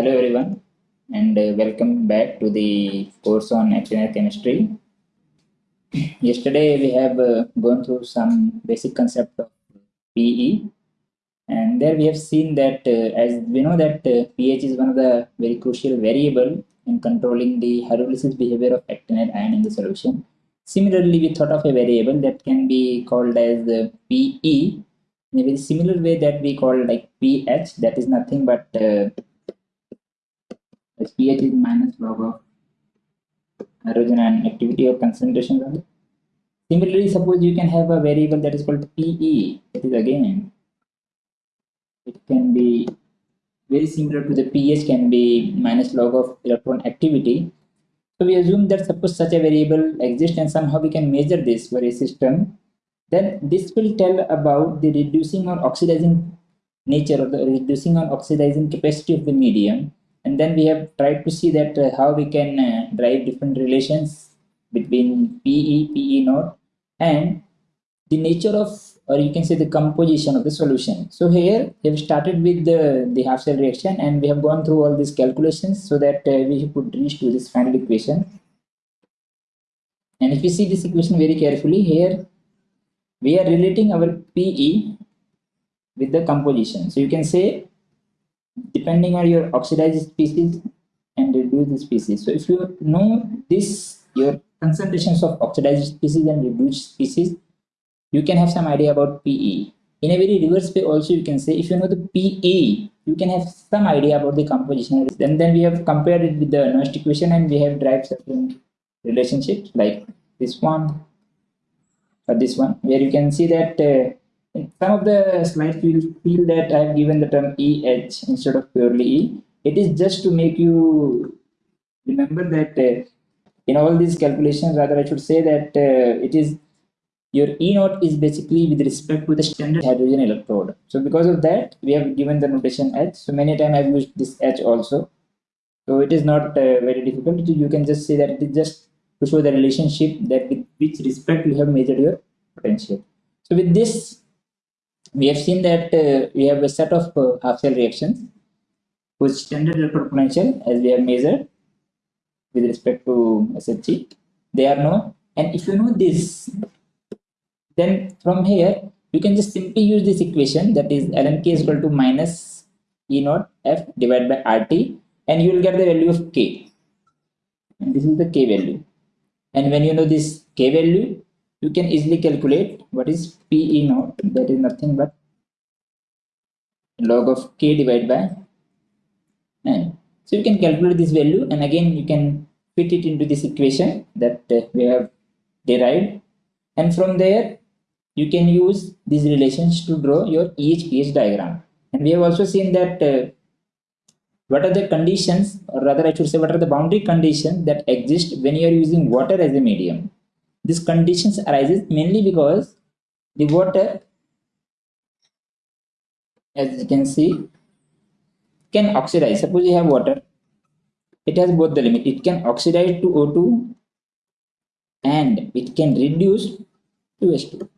Hello everyone and uh, welcome back to the course on actinide chemistry. Yesterday we have uh, gone through some basic concept of PE and there we have seen that uh, as we know that uh, pH is one of the very crucial variable in controlling the hydrolysis behavior of actinide ion in the solution. Similarly, we thought of a variable that can be called as uh, PE in a very similar way that we call like pH that is nothing but uh, as pH is minus log of hydrogen ion activity or concentration value. Similarly, suppose you can have a variable that is called PE that is again it can be very similar to the pH can be minus log of electron activity. So we assume that suppose such a variable exists and somehow we can measure this for a system then this will tell about the reducing or oxidizing nature or the reducing or oxidizing capacity of the medium and then we have tried to see that uh, how we can uh, drive different relations between PE, PE naught and the nature of or you can say the composition of the solution. So here we have started with the, the half cell reaction and we have gone through all these calculations so that uh, we could reach to this final equation. And if you see this equation very carefully here we are relating our PE with the composition. So you can say depending on your oxidized species and reduced species. So if you know this, your concentrations of oxidized species and reduced species, you can have some idea about PE. In a very reverse way also you can say if you know the PE, you can have some idea about the composition. And then we have compared it with the Nernst equation and we have derived certain relationships like this one or this one where you can see that uh, in some of the slides will feel that I have given the term EH instead of purely E. It is just to make you remember that uh, in all these calculations, rather I should say that uh, it is your E naught is basically with respect to the standard hydrogen electrode. So because of that, we have given the notation H. So many times I've used this H also. So it is not uh, very difficult. You can just say that it is just to show the relationship that with which respect you have measured your potential. So with this, we have seen that uh, we have a set of uh, half cell reactions whose standard electrode potential as we have measured with respect to SHE, they are known. And if you know this, then from here you can just simply use this equation that is ln k is equal to minus E naught F divided by RT and you will get the value of K. And this is the K value. And when you know this K value, you can easily calculate what is PE naught that is nothing but log of K divided by n. So you can calculate this value and again you can fit it into this equation that uh, we have derived and from there you can use these relations to draw your EHPH diagram. And we have also seen that uh, what are the conditions or rather I should say what are the boundary conditions that exist when you are using water as a medium. These conditions arises mainly because the water as you can see can oxidize. Suppose you have water, it has both the limit. It can oxidize to O2 and it can reduce to H2.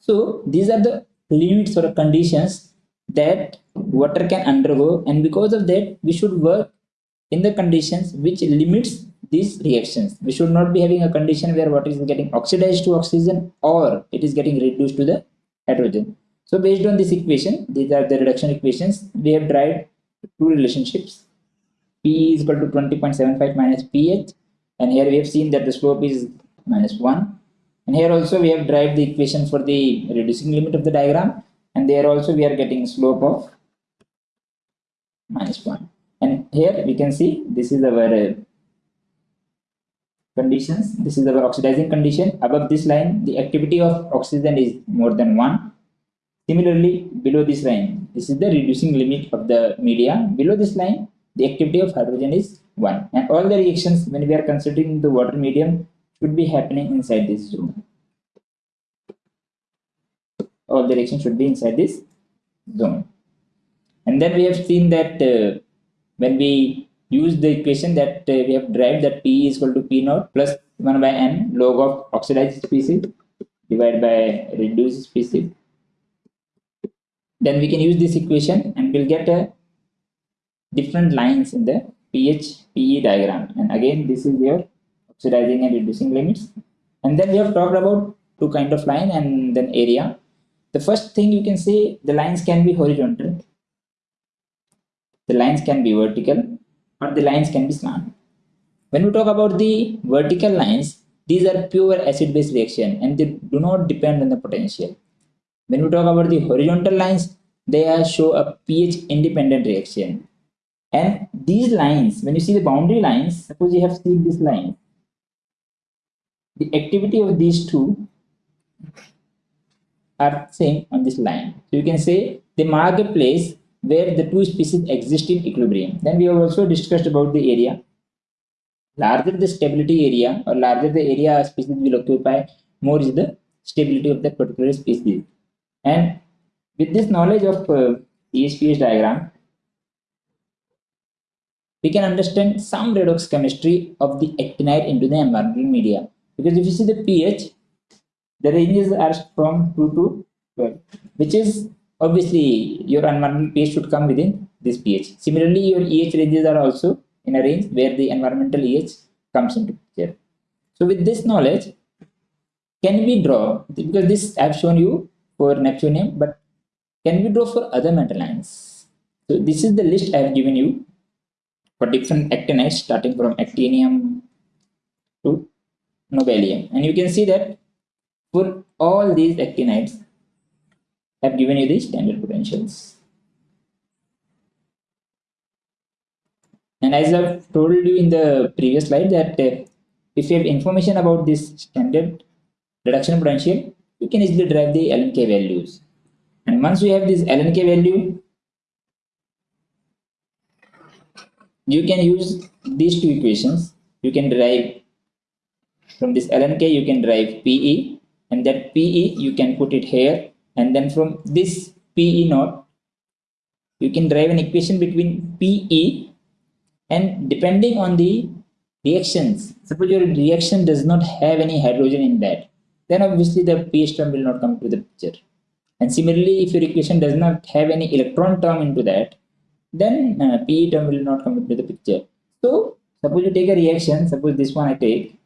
So these are the limits or conditions that water can undergo and because of that we should work in the conditions which limits these reactions. We should not be having a condition where water is getting oxidized to oxygen or it is getting reduced to the hydrogen. So based on this equation, these are the reduction equations, we have derived two relationships. P is equal to 20.75 minus pH and here we have seen that the slope is minus 1 and here also we have derived the equation for the reducing limit of the diagram and there also we are getting slope of minus 1 and here we can see this is our conditions. This is our oxidizing condition. Above this line the activity of oxygen is more than 1 similarly below this line this is the reducing limit of the media. Below this line the activity of hydrogen is 1 and all the reactions when we are considering the water medium should be happening inside this zone. All the reactions should be inside this zone. And then we have seen that uh, when we use the equation that uh, we have derived that P is equal to P naught plus 1 by n log of oxidized species divided by reduced species. Then we can use this equation and we'll get a different lines in the pH PE diagram. And again, this is your oxidizing and reducing limits. And then we have talked about two kind of line and then area. The first thing you can say the lines can be horizontal, the lines can be vertical, or the lines can be slant. When we talk about the vertical lines, these are pure acid-base reaction and they do not depend on the potential. When we talk about the horizontal lines, they are show a pH independent reaction. And these lines, when you see the boundary lines, suppose you have seen this line, the activity of these two are same on this line. So you can say they mark a place where the two species exist in equilibrium. Then we have also discussed about the area. Larger the stability area or larger the area a species will occupy, more is the stability of that particular species. And with this knowledge of uh, ESPS diagram, we can understand some redox chemistry of the actinide into the environmental media. Because if you see the pH, the ranges are from 2 to 12, which is obviously your environmental pH should come within this pH. Similarly, your EH ranges are also in a range where the environmental EH comes into picture. So with this knowledge, can we draw, because this I have shown you for neptunium, but can we draw for other metal ions? So this is the list I have given you for different actinides starting from actinium to nobelium. And you can see that for all these actinides, I've given you the standard potentials. And as I've told you in the previous slide that uh, if you have information about this standard reduction potential, you can easily derive the LNK values. And once you have this LNK value, you can use these two equations. You can derive from this LNK, you can derive PE, and that PE you can put it here and then from this PE naught you can derive an equation between PE and depending on the reactions. Suppose your reaction does not have any hydrogen in that then obviously the pH term will not come to the picture. And similarly if your equation does not have any electron term into that then uh, PE term will not come into the picture. So suppose you take a reaction suppose this one I take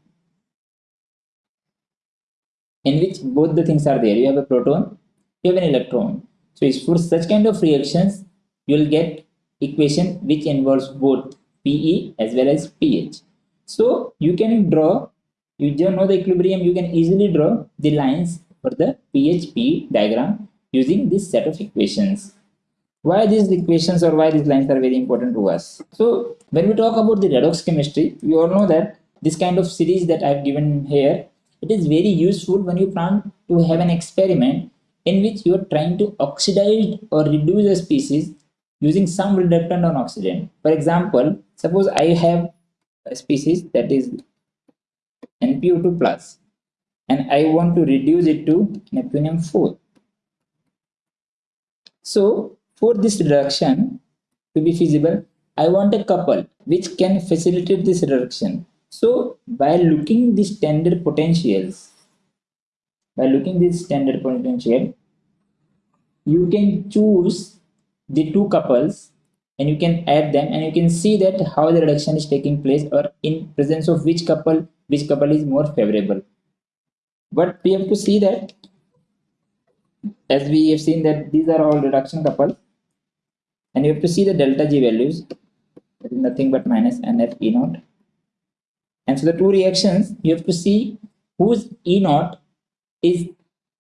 in which both the things are there. You have a proton you have an electron. So for such kind of reactions, you will get equation which involves both PE as well as pH. So you can draw, you just know the equilibrium, you can easily draw the lines for the pH PE diagram using this set of equations. Why these equations or why these lines are very important to us? So when we talk about the redox chemistry, we all know that this kind of series that I've given here, it is very useful when you plan to have an experiment in which you are trying to oxidize or reduce a species using some reductant on oxidant. For example, suppose I have a species that is NPO2 plus and I want to reduce it to neptunium 4. So for this reduction to be feasible, I want a couple which can facilitate this reduction. So by looking the standard potentials, by looking this standard potential you can choose the two couples and you can add them and you can see that how the reduction is taking place or in presence of which couple which couple is more favorable. But we have to see that as we have seen that these are all reduction couples and you have to see the delta g values. That is nothing but minus nf e naught. And so the two reactions you have to see whose e naught is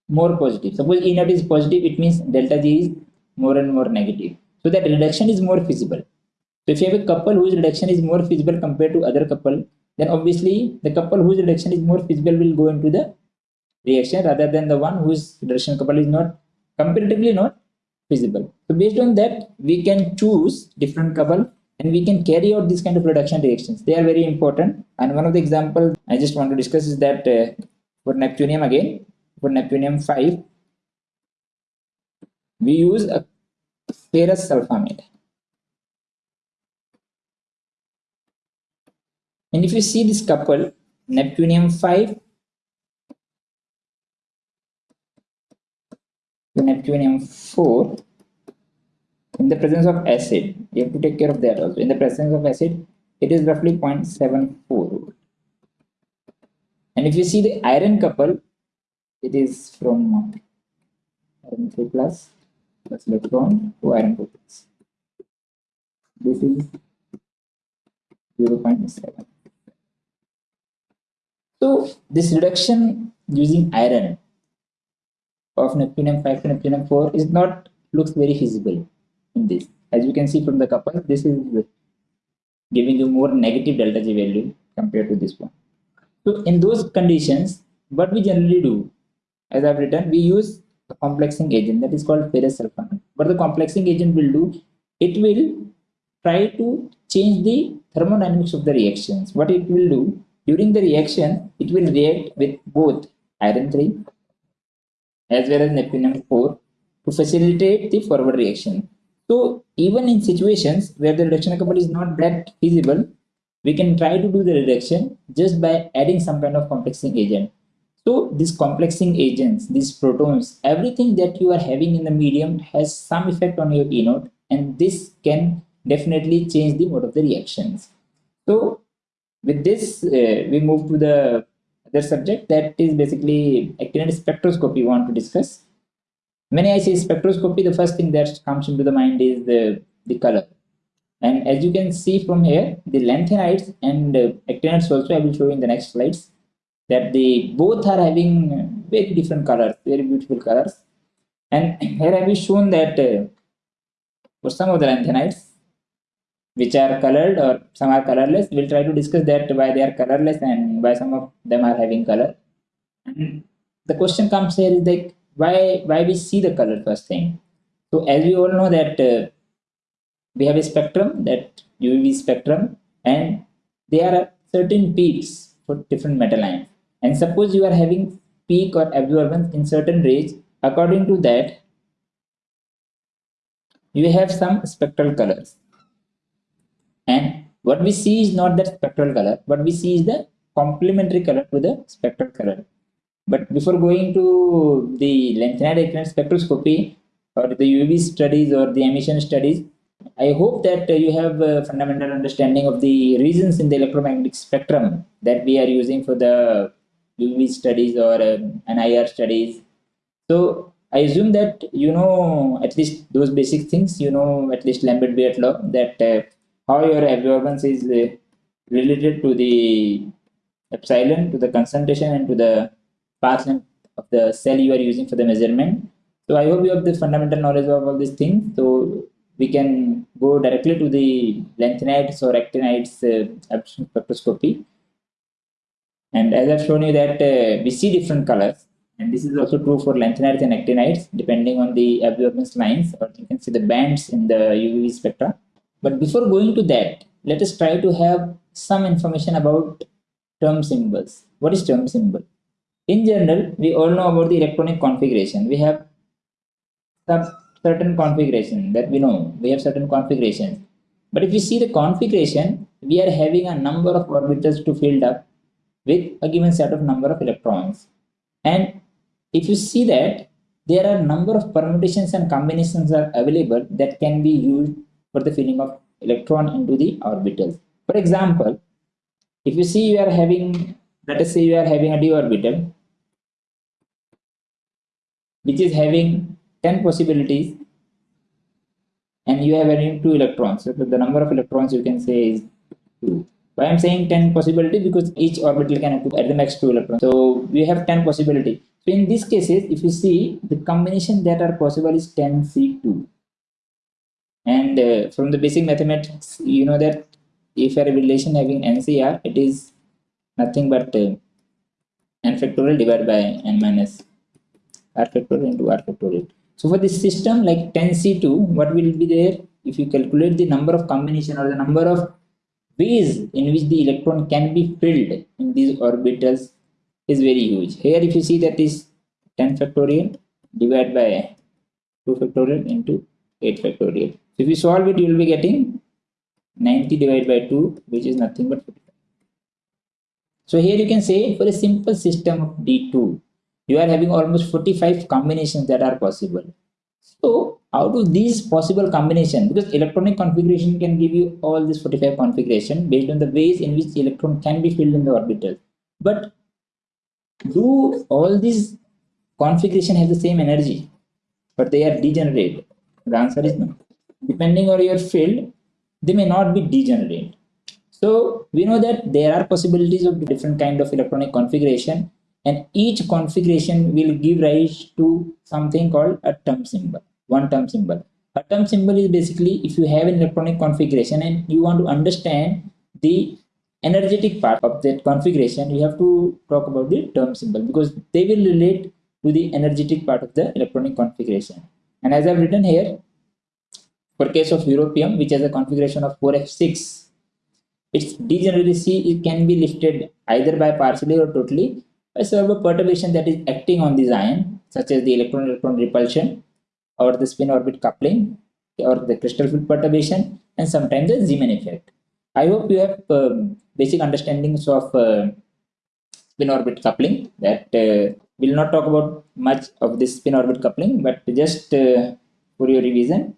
more positive. Suppose E naught is positive, it means delta G is more and more negative. So that reduction is more feasible. So if you have a couple whose reduction is more feasible compared to other couple, then obviously the couple whose reduction is more feasible will go into the reaction rather than the one whose reduction couple is not comparatively not feasible. So based on that, we can choose different couple and we can carry out this kind of reduction reactions. They are very important. And one of the examples I just want to discuss is that uh, for neptunium again, for neptunium 5 we use a ferrous sulfamate and if you see this couple neptunium 5 to neptunium 4 in the presence of acid you have to take care of that also. In the presence of acid it is roughly 0.74 and if you see the iron couple it is from iron 3 plus plus electron to iron 2 plus this is 0.7 so this reduction using iron of neptunium 5 to neptunium 4 is not looks very feasible in this. As you can see from the couple, this is giving you more negative delta G value compared to this one. So in those conditions, what we generally do, as I've written, we use a complexing agent that is called ferrous sulfamate. What the complexing agent will do, it will try to change the thermodynamics of the reactions. What it will do, during the reaction, it will react with both iron 3 as well as neptunium 4 to facilitate the forward reaction. So even in situations where the reduction couple is not that feasible, we can try to do the reduction just by adding some kind of complexing agent. So these complexing agents, these protons, everything that you are having in the medium has some effect on your E naught and this can definitely change the mode of the reactions. So with this, uh, we move to the other subject that is basically actinide spectroscopy we want to discuss. When I say spectroscopy, the first thing that comes into the mind is the, the color. And as you can see from here, the lanthanides and uh, actinides also, I will show in the next slides, that they both are having very different colors, very beautiful colors. And here I have shown that uh, for some of the lanthanides, which are colored or some are colorless, we'll try to discuss that why they are colorless and why some of them are having color. And the question comes here is like, why why we see the color first thing so as we all know that uh, we have a spectrum that uv spectrum and there are certain peaks for different metal ions and suppose you are having peak or absorbance in certain range according to that you have some spectral colors. And what we see is not that spectral color what we see is the complementary color to the spectral color. But before going to the lanthanide spectroscopy or the UV studies or the emission studies, I hope that you have a fundamental understanding of the reasons in the electromagnetic spectrum that we are using for the UV studies or uh, an IR studies. So I assume that you know at least those basic things, you know at least Lambert-Beer law that uh, how your absorbance is uh, related to the epsilon, to the concentration and to the path length of the cell you are using for the measurement. So I hope you have the fundamental knowledge of all these things. So we can go directly to the lanthanides or actinides uh, spectroscopy. And as I've shown you that uh, we see different colors and this is also true for lanthanides and actinides depending on the absorbance lines or you can see the bands in the UV spectra. But before going to that, let us try to have some information about term symbols. What is term symbol? In general, we all know about the electronic configuration. We have certain configuration that we know. We have certain configurations. But if you see the configuration, we are having a number of orbitals to fill up with a given set of number of electrons. And if you see that there are number of permutations and combinations are available that can be used for the filling of electron into the orbitals. For example, if you see you are having, let us say you are having a d orbital which is having 10 possibilities and you have having 2 electrons. So the number of electrons you can say is 2. Why I'm saying 10 possibility because each orbital can occupy at the max 2 electrons. So we have 10 possibility. So in these cases, if you see the combination that are possible is 10C2. And uh, from the basic mathematics, you know that if a relation having NCR, it is nothing but uh, n factorial divided by n minus r factorial into r factorial. So for this system like 10C2, what will be there? If you calculate the number of combination or the number of ways in which the electron can be filled in these orbitals is very huge. Here if you see that is 10 factorial divided by 2 factorial into 8 factorial. So if you solve it, you will be getting 90 divided by 2, which is nothing but 55. So here you can say for a simple system of D2, you are having almost 45 combinations that are possible. So out of these possible combination? Because electronic configuration can give you all this 45 configuration based on the ways in which electron can be filled in the orbital. But do all these configuration have the same energy but they are degenerate the answer is no. Depending on your field they may not be degenerate so we know that there are possibilities of different kind of electronic configuration and each configuration will give rise to something called a term symbol one term symbol. A term symbol is basically if you have an electronic configuration and you want to understand the energetic part of that configuration, you have to talk about the term symbol because they will relate to the energetic part of the electronic configuration. And as I've written here, for case of europium, which has a configuration of 4f6, its degeneracy it can be lifted either by partially or totally by some perturbation that is acting on this ion, such as the electron-electron repulsion or the spin orbit coupling or the crystal field perturbation and sometimes the Zeeman effect. I hope you have uh, basic understandings of uh, spin orbit coupling that uh, will not talk about much of this spin orbit coupling but just uh, for your revision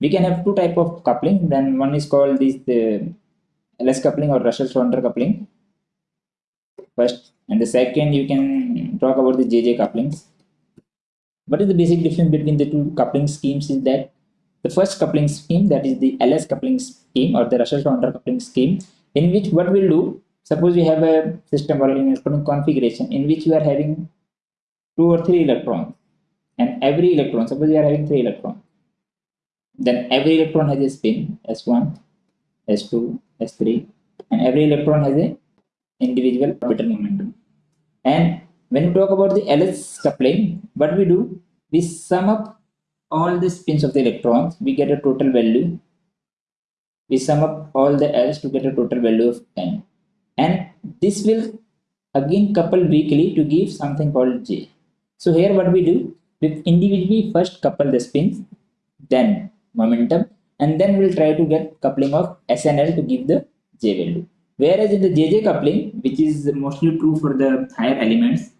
we can have two type of coupling. Then one is called this the LS coupling or Russell Saunders coupling. First and the second you can talk about the JJ couplings what is the basic difference between the two coupling schemes is that the first coupling scheme that is the LS coupling scheme or the Russell Saunders coupling scheme in which what we'll do suppose you have a system or an electronic configuration in which you are having two or three electrons and every electron suppose you are having three electrons then every electron has a spin s1 s2 s3 and every electron has a individual orbital momentum. And when we talk about the LS coupling, what we do, we sum up all the spins of the electrons, we get a total value. We sum up all the L's to get a total value of N. And this will again couple weakly to give something called J. So here what we do, we individually first couple the spins, then momentum, and then we'll try to get coupling of s and l to give the J value. Whereas in the JJ coupling, which is mostly true for the higher elements,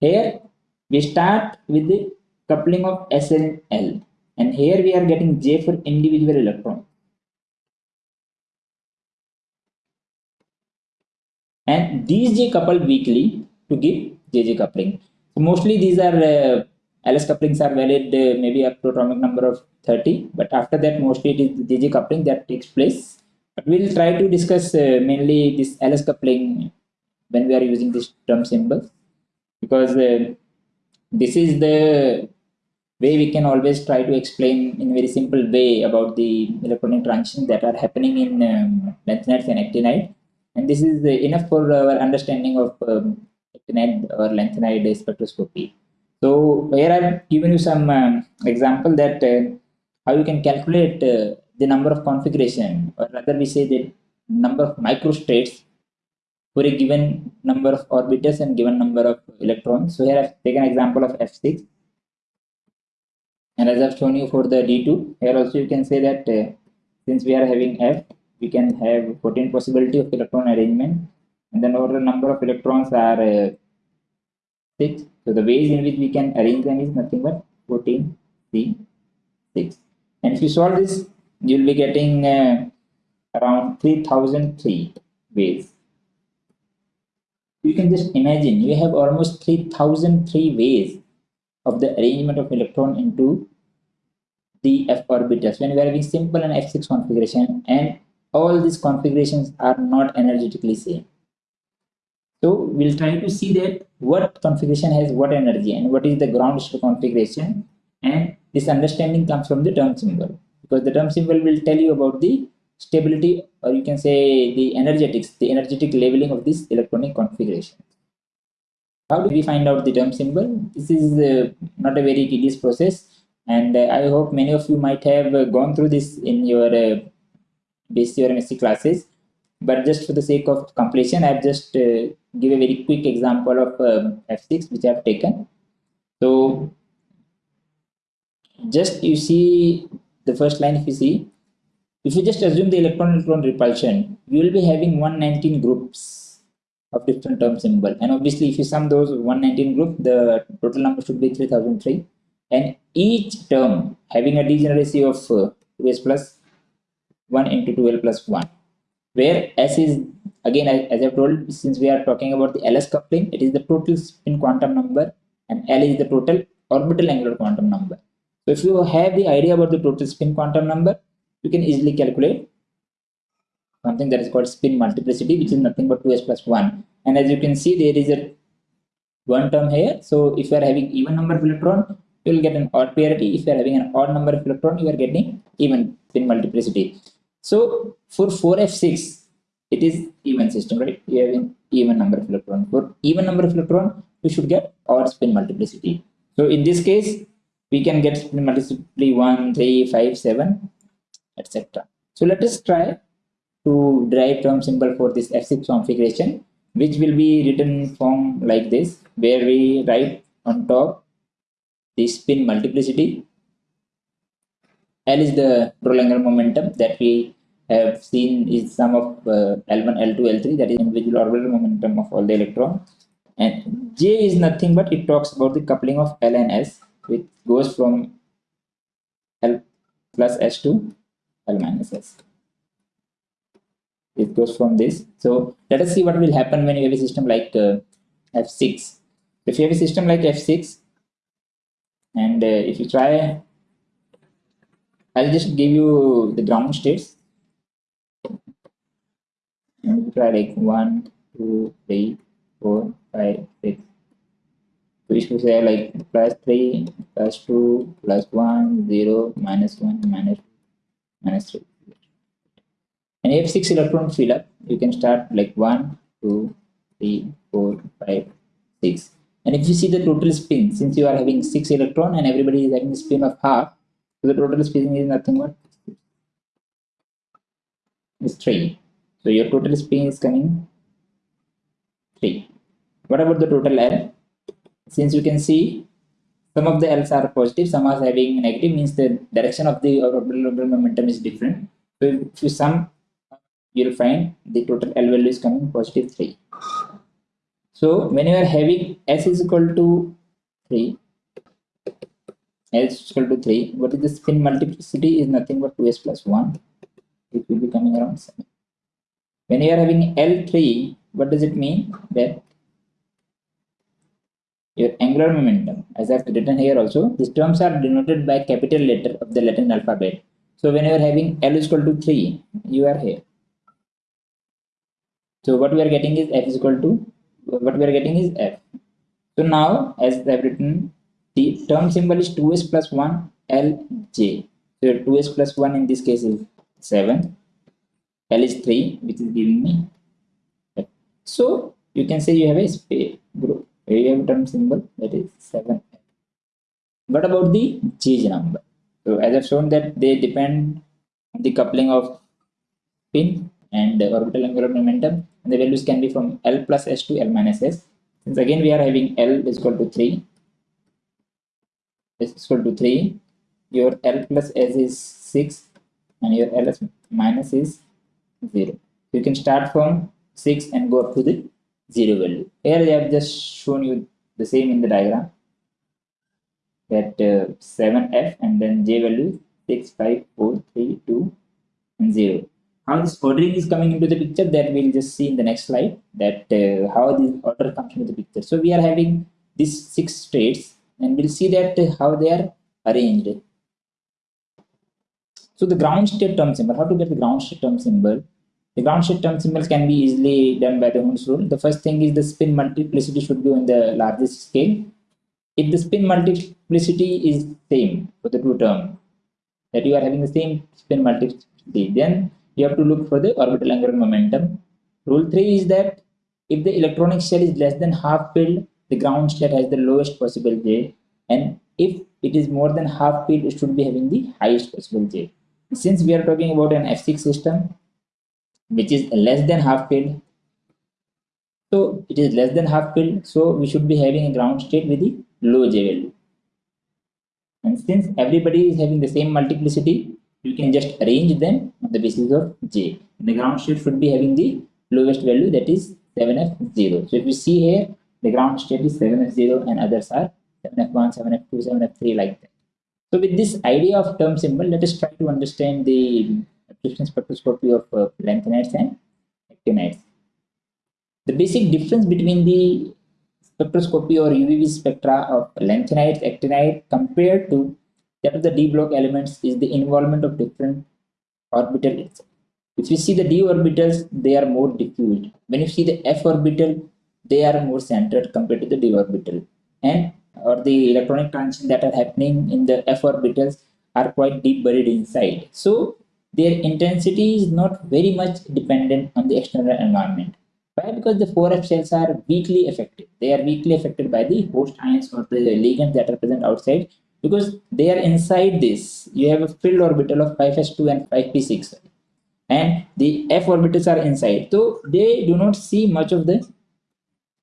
here we start with the coupling of S and L and here we are getting J for individual electron. And these J couple weakly to give JJ coupling. So mostly these are uh, LS couplings are valid uh, maybe up to atomic number of 30 but after that mostly it is JJ coupling that takes place. But we'll try to discuss uh, mainly this LS coupling when we are using this term symbols because uh, this is the way we can always try to explain in a very simple way about the electronic transitions that are happening in um, lanthanides and actinide. And this is uh, enough for our understanding of um, actinide or lanthanide spectroscopy. So here i've given you some um, example that uh, how you can calculate uh, the number of configuration or rather we say the number of microstates for a given number of orbitals and given number of electrons. So here I've taken example of F6. And as I've shown you for the D2, here also you can say that uh, since we are having F, we can have 14 possibility of electron arrangement. And then our number of electrons are uh, 6. So the ways in which we can arrange them is nothing but 14, 3, 6. And if you solve this, you'll be getting uh, around 3003 ways you can just imagine you have almost 3003 ways of the arrangement of electron into the f orbitals. When we are having simple and f6 configuration and all these configurations are not energetically same. So we'll try to see that what configuration has what energy and what is the ground state configuration. And this understanding comes from the term symbol because the term symbol will tell you about the stability or you can say the energetics, the energetic leveling of this electronic configuration. How do we find out the term symbol? This is uh, not a very tedious process and uh, I hope many of you might have uh, gone through this in your uh, basic or MSc classes but just for the sake of completion I've just uh, give a very quick example of um, F6 which I've taken. So just you see the first line if you see if you just assume the electron-electron repulsion, you will be having 119 groups of different term symbol. And obviously, if you sum those 119 groups, the total number should be 3003. and each term having a degeneracy of uh, 2s plus 1 into 2l plus 1 where s is again as i've told since we are talking about the ls coupling it is the total spin quantum number and l is the total orbital angular quantum number so if you have the idea about the total spin quantum number you can easily calculate something that is called spin multiplicity which is nothing but 2s plus 1 and as you can see there is a one term here. So if you are having even number of electron you will get an odd parity. If you are having an odd number of electron you are getting even spin multiplicity. So for 4f6 it is even system right? You have an even number of electron. For even number of electron you should get odd spin multiplicity. So in this case we can get spin multiplicity 1 3 5 7 etc so let us try to derive term symbol for this f6 configuration which will be written form like this where we write on top the spin multiplicity. L is the total angular momentum that we have seen is sum of uh, L1, L2, L3 that is individual orbital momentum of all the electrons and J is nothing but it talks about the coupling of L and S which goes from L plus S to L minus S. It goes from this. So let us see what will happen when you have a system like uh, f6 if you have a system like f6 and uh, if you try i'll just give you the ground states. And try like one two three four five six. So we say like plus 3 plus 2 plus 1 0 minus 1 minus 2 minus 3 and if 6 electrons fill up. You can start like 1 2 3 4 5 6 and if you see the total spin since you are having 6 electron and everybody is having a spin of half so the total spin is nothing but is 3 so your total spin is coming 3 what about the total l since you can see some of the l's are positive some are having negative means the direction of the orbital momentum is different so if you sum you'll find the total L value is coming positive 3. So when you are having S is equal to 3, S is equal to 3, what is the spin multiplicity is nothing but 2S plus 1, it will be coming around 7. When you are having L3, what does it mean? That your angular momentum, as I've written here also, these terms are denoted by capital letter of the Latin alphabet. So when you are having L is equal to 3, you are here so what we are getting is f is equal to what we are getting is f. So now as I've written the term symbol is 2s plus 1 lj. So 2s plus 1 in this case is 7. L is 3 which is giving me f. So you can say you have a space group. You have a term symbol that is 7. What about the J number? So as I've shown that they depend on the coupling of spin and orbital angular momentum and the values can be from L plus S to L minus S. Since again we are having L is equal to 3, is equal to 3, your L plus S is 6 and your L minus is 0. You can start from 6 and go up to the 0 value. Here I have just shown you the same in the diagram that uh, 7F and then J value 6, 5, 4, 3, 2 and 0 how this ordering is coming into the picture that we'll just see in the next slide that uh, how this order comes into the picture. So we are having these six states and we'll see that uh, how they are arranged. So the ground state term symbol how to get the ground state term symbol the ground state term symbols can be easily done by the Hund's rule. The first thing is the spin multiplicity should be on the largest scale. If the spin multiplicity is same for the two term, that you are having the same spin multiplicity, then you have to look for the orbital angular momentum. Rule 3 is that if the electronic shell is less than half filled, the ground state has the lowest possible J and if it is more than half filled, it should be having the highest possible J. Since we are talking about an F6 system, which is less than half filled, so it is less than half filled, so we should be having a ground state with the low J value. And since everybody is having the same multiplicity, you can just arrange them on the basis of j. The ground state should be having the lowest value that is 7f0. So if you see here, the ground state is 7f0 and others are 7f1, 7f2, 7f3 like that. So with this idea of term symbol, let us try to understand the absorption spectroscopy of uh, lanthanides and actinides. The basic difference between the spectroscopy or UV spectra of lanthanides, actinide compared to that of the d block elements is the involvement of different orbitals. If you see the d orbitals, they are more diffused. When you see the f orbital, they are more centered compared to the d orbital. And or the electronic transition that are happening in the f orbitals are quite deep buried inside. So their intensity is not very much dependent on the external environment. Why? Because the 4F shells are weakly affected. They are weakly affected by the host ions or the ligands that are present outside because they are inside this. You have a filled orbital of 5s2 and 5p6 and the f orbitals are inside. So they do not see much of the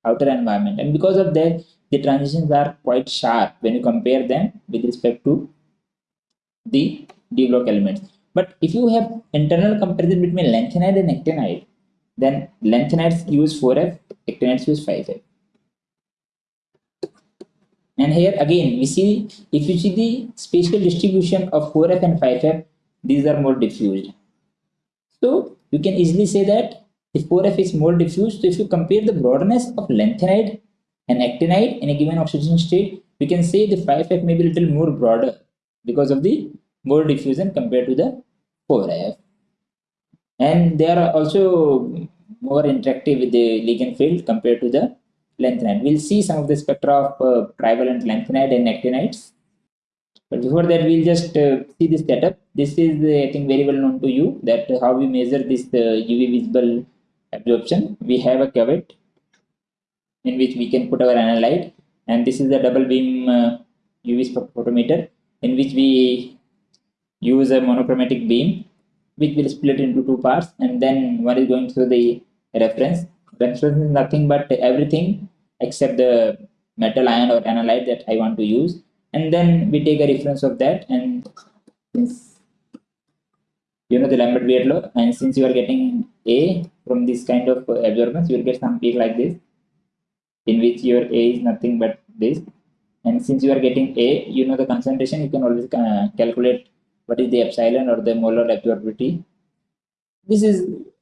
outer environment and because of that the transitions are quite sharp when you compare them with respect to the D block elements. But if you have internal comparison between lanthanide and actinide, then lanthanides use 4F, actinides use 5F. And here again, we see if you see the spatial distribution of 4F and 5F, these are more diffused. So you can easily say that the 4F is more diffused. So if you compare the broadness of lanthanide and actinide in a given oxidation state, we can say the 5F may be a little more broader because of the more diffusion compared to the 4F. And they are also more interactive with the ligand field compared to the lanthanide. We'll see some of the spectra of uh, trivalent lanthanide and actinides. But before that, we'll just uh, see this setup. This is, uh, I think, very well known to you that how we measure this UV uh, visible absorption. We have a cuvette in which we can put our analyte and this is the double beam uh, UV spectrophotometer in which we use a monochromatic beam which will split into two parts and then one is going through the reference. Reference is nothing but everything except the metal ion or analyte that I want to use and then we take a reference of that and since you know the Lambert Beer law and since you are getting A from this kind of absorbance you will get some peak like this in which your A is nothing but this. And since you are getting A, you know the concentration, you can always uh, calculate what is the epsilon or the molar absorptivity. This is,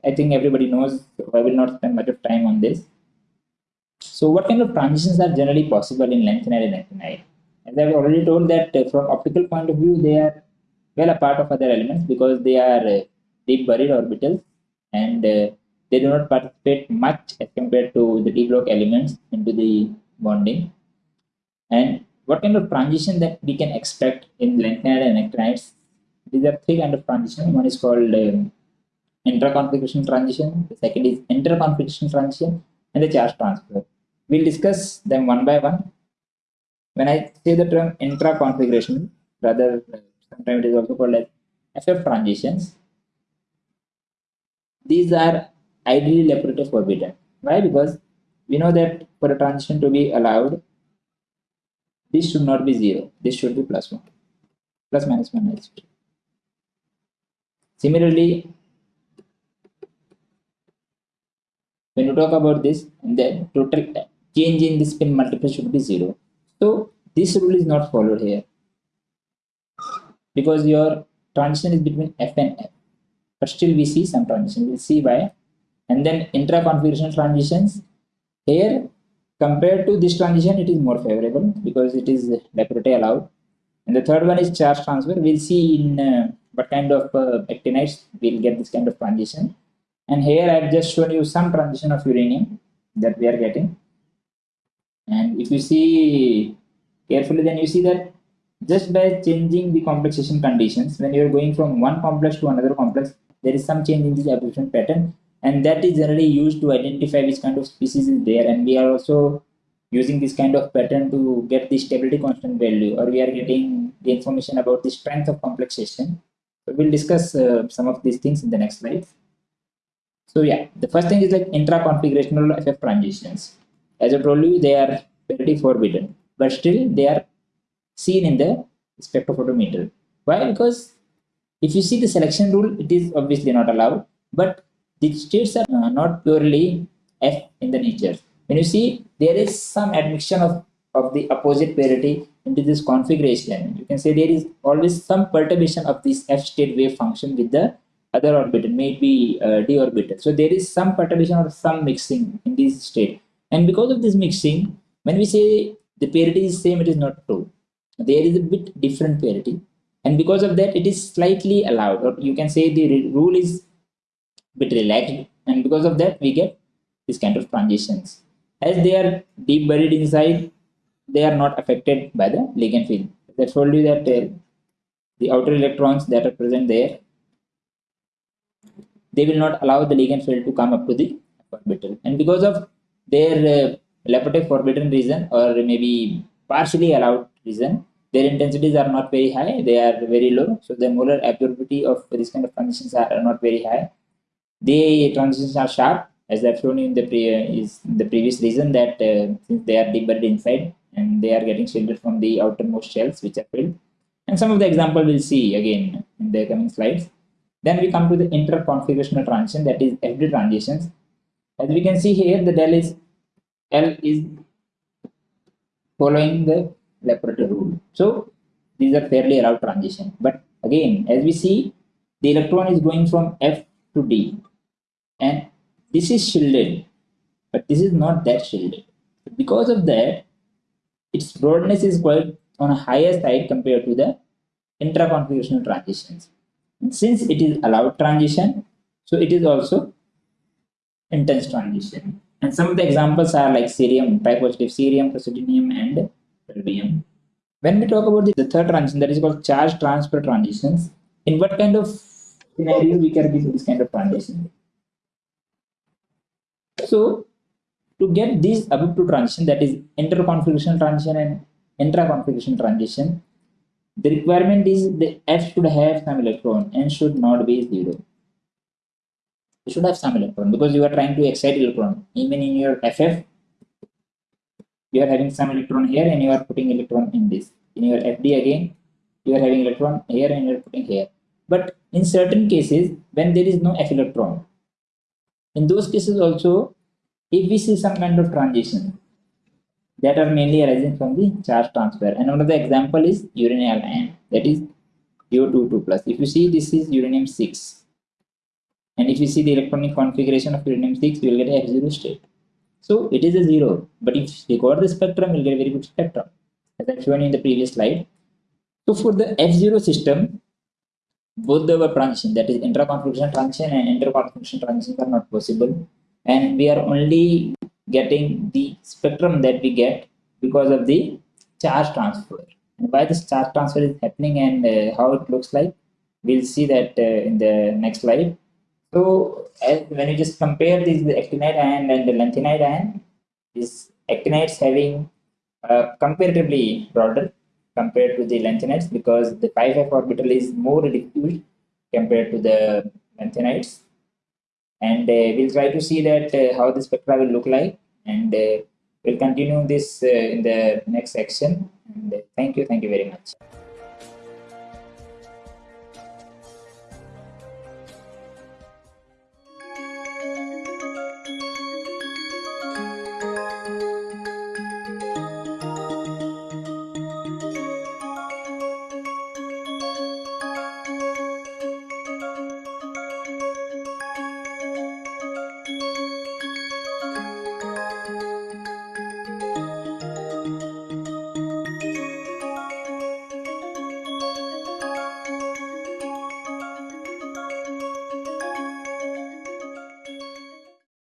I think everybody knows, so I will not spend much of time on this. So what kind of transitions are generally possible in lanthanide and actinide? As I've already told that uh, from optical point of view, they are well apart of other elements because they are uh, deep buried orbitals and uh, they do not participate much as compared to the D block elements into the bonding. And what kind of transition that we can expect in lanthanide and actinides? These are three kind of transition. One is called um, transition. The second is inter-configuration transition and the charge transfer. We'll discuss them one by one. When I say the term intra-configuration, rather sometimes it is also called as FF transitions. These are ideally Laporte forbidden. Why? Because we know that for a transition to be allowed, this should not be zero. This should be plus one, plus minus one. Similarly, when you talk about this, the total change in the spin multiple should be zero. So this rule is not followed here because your transition is between f and f. But still we see some transition. We'll see why and then intra-configuration transitions here compared to this transition it is more favorable because it is Laporte allowed and the third one is charge transfer we'll see in uh, what kind of uh, actinides we'll get this kind of transition. And here i've just shown you some transition of uranium that we are getting. And if you see carefully then you see that just by changing the complexation conditions when you're going from one complex to another complex there is some change in the absorption pattern. And that is generally used to identify which kind of species is there. And we are also using this kind of pattern to get the stability constant value or we are getting the information about the strength of complexation we'll discuss uh, some of these things in the next slide. So yeah the first thing is like intra-configurational ff transitions. As i told you they are pretty forbidden but still they are seen in the spectrophotometer. Why? Because if you see the selection rule it is obviously not allowed but the states are not purely F in the nature. When you see there is some admixture of of the opposite polarity into this configuration, you can say there is always some perturbation of this f state wave function with the other orbital, maybe uh, d orbital. So there is some perturbation or some mixing in this state. And because of this mixing, when we say the parity is same, it is not true. There is a bit different parity. And because of that, it is slightly allowed, or you can say the rule is bit relaxed. And because of that, we get this kind of transitions. As they are deep buried inside, they are not affected by the ligand field. I told you that uh, the outer electrons that are present there, they will not allow the ligand field to come up to the orbital. And because of their uh, forbidden reason or maybe partially allowed reason, their intensities are not very high, they are very low. So the molar absorptivity of this kind of transitions are not very high. The transitions are sharp as I've shown in the pre is the previous reason that uh, since they are deep buried inside and they are getting shielded from the outermost shells which are filled. And some of the example we'll see again in the coming slides. Then we come to the interconfigurational transition that is FD transitions. As we can see here, the del is L is following the Laporte rule. So these are fairly allowed transition. But again, as we see, the electron is going from F to D. And this is shielded, but this is not that shielded. Because of that, its broadness is quite on a higher side compared to the intra-configurational transitions. Since it is allowed transition, so it is also intense transition. And some of the examples are like cerium, tripositive cerium, praseodymium, and terbium. When we talk about the third transition, that is called charge transfer transitions, in what kind of scenario we can do this kind of transition? So to get these above two transition that is interconfiguration transition and intra-configuration transition the requirement is the f should have some electron and should not be zero. You should have some electron because you are trying to excite electron. Even in your ff you are having some electron here and you are putting electron in this. In your fd again you are having electron here and you are putting here. But in certain cases when there is no f electron in those cases also if we see some kind of transition that are mainly arising from the charge transfer. And another example is uranyl ion. That is U22 plus. If you see this is uranium 6 and if you see the electronic configuration of uranium 6 you will get a F0 state. So it is a 0 but if you record the spectrum you will get a very good spectrum. As I've shown in the previous slide. So for the F0 system both the transition. That is intra-configuration transition and inter-configuration transition are not possible and we are only getting the spectrum that we get because of the charge transfer. And why this charge transfer is happening and uh, how it looks like we'll see that uh, in the next slide. So as, when you just compare this the actinide ion and the lanthanide ion this actinides having uh, comparatively broader compared to the lanthanides because the 5f orbital is more diffuse compared to the lanthanides and uh, we'll try to see that uh, how the spectra will look like. And uh, we'll continue this in the next section. And thank you. Thank you very much